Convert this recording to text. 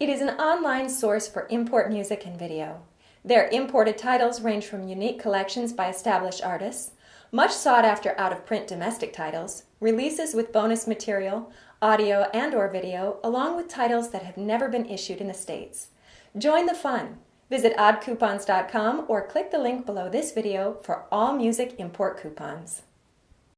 It is an online source for import music and video. Their imported titles range from unique collections by established artists, much sought after out of print domestic titles, releases with bonus material, audio and or video, along with titles that have never been issued in the States. Join the fun. Visit oddcoupons.com or click the link below this video for all music import coupons.